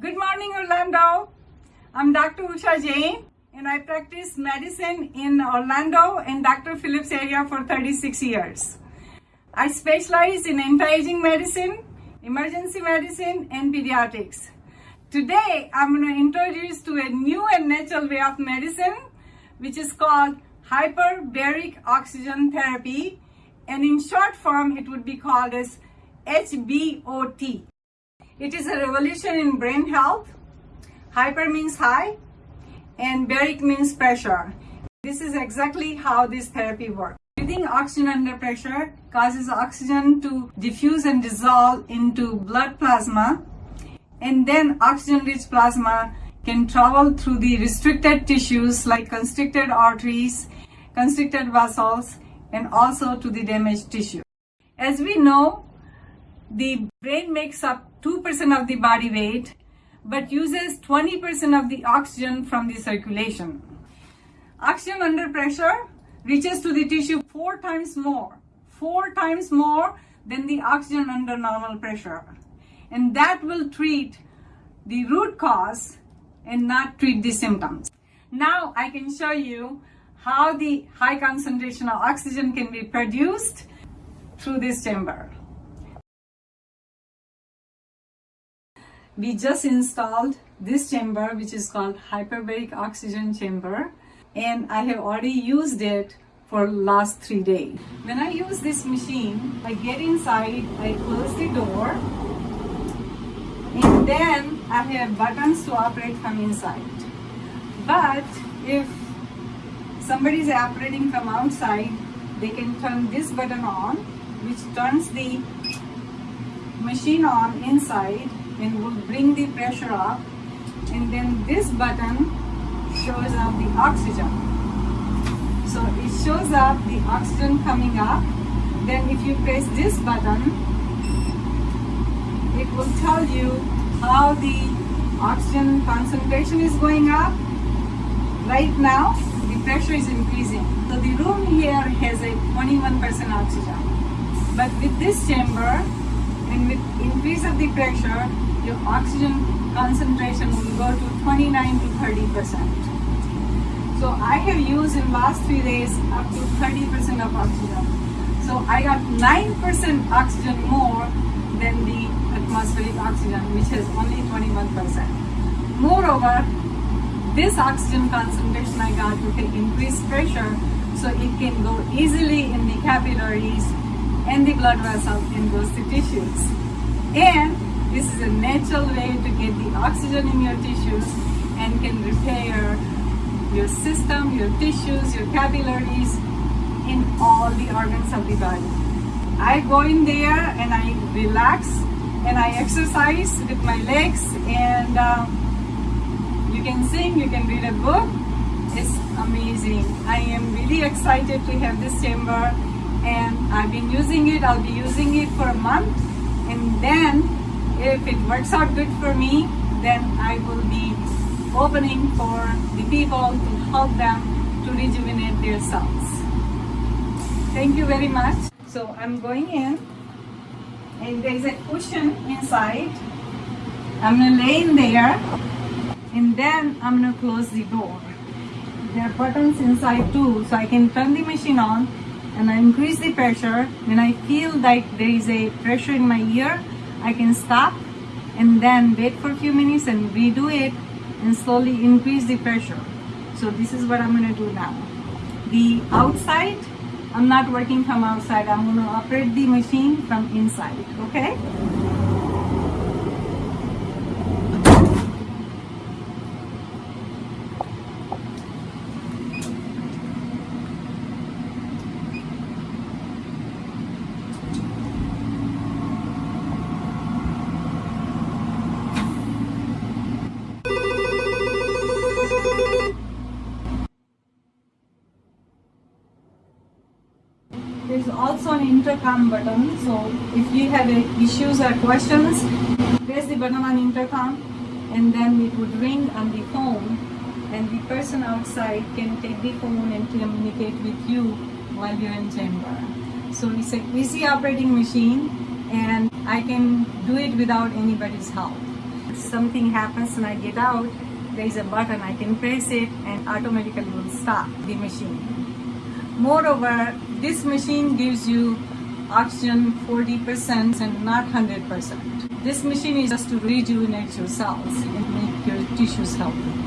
Good morning, Orlando. I'm Dr. Usha Jain, and I practice medicine in Orlando and Dr. Phillips area for 36 years. I specialize in anti-aging medicine, emergency medicine, and pediatrics. Today, I'm going to introduce to a new and natural way of medicine, which is called hyperbaric oxygen therapy, and in short form, it would be called as HBOT. It is a revolution in brain health. Hyper means high and baric means pressure. This is exactly how this therapy works. Breathing oxygen under pressure causes oxygen to diffuse and dissolve into blood plasma and then oxygen rich plasma can travel through the restricted tissues like constricted arteries, constricted vessels and also to the damaged tissue. As we know, the brain makes up 2% of the body weight but uses 20% of the oxygen from the circulation. Oxygen under pressure reaches to the tissue four times more, four times more than the oxygen under normal pressure. And that will treat the root cause and not treat the symptoms. Now I can show you how the high concentration of oxygen can be produced through this chamber. We just installed this chamber which is called hyperbaric oxygen chamber and I have already used it for last three days. When I use this machine, I get inside, I close the door and then I have buttons to operate from inside. But if somebody is operating from outside, they can turn this button on which turns the machine on inside and will bring the pressure up. And then this button shows up the oxygen. So it shows up the oxygen coming up. Then if you press this button it will tell you how the oxygen concentration is going up. Right now the pressure is increasing. So the room here has a 21% oxygen. But with this chamber and with increase of the pressure your oxygen concentration will go to 29 to 30 percent. So I have used in last three days up to 30 percent of oxygen. So I got 9 percent oxygen more than the atmospheric oxygen which has only 21 percent. Moreover, this oxygen concentration I got with the increased pressure so it can go easily in the capillaries and the blood vessels goes to tissues. And this is a natural way to get the oxygen in your tissues and can repair your system, your tissues, your capillaries, in all the organs of the body. I go in there and I relax and I exercise with my legs and um, you can sing, you can read a book. It's amazing. I am really excited to have this chamber and I've been using it. I'll be using it for a month and then if it works out good for me, then I will be opening for the people to help them to rejuvenate their cells. Thank you very much. So I'm going in and there's a cushion inside. I'm gonna lay in there and then I'm gonna close the door. There are buttons inside too so I can turn the machine on and I increase the pressure. When I feel like there is a pressure in my ear, I can stop and then wait for a few minutes and redo it and slowly increase the pressure. So this is what I'm going to do now. The outside, I'm not working from outside. I'm going to operate the machine from inside, okay? There's also an intercom button. So if you have issues or questions, press the button on intercom and then it would ring on the phone and the person outside can take the phone and communicate with you while you're in chamber. So it's an easy operating machine and I can do it without anybody's help. If something happens and I get out, there is a button, I can press it and automatically will stop the machine. Moreover, this machine gives you oxygen 40% and not 100%. This machine is just to rejuvenate your cells and make your tissues healthy.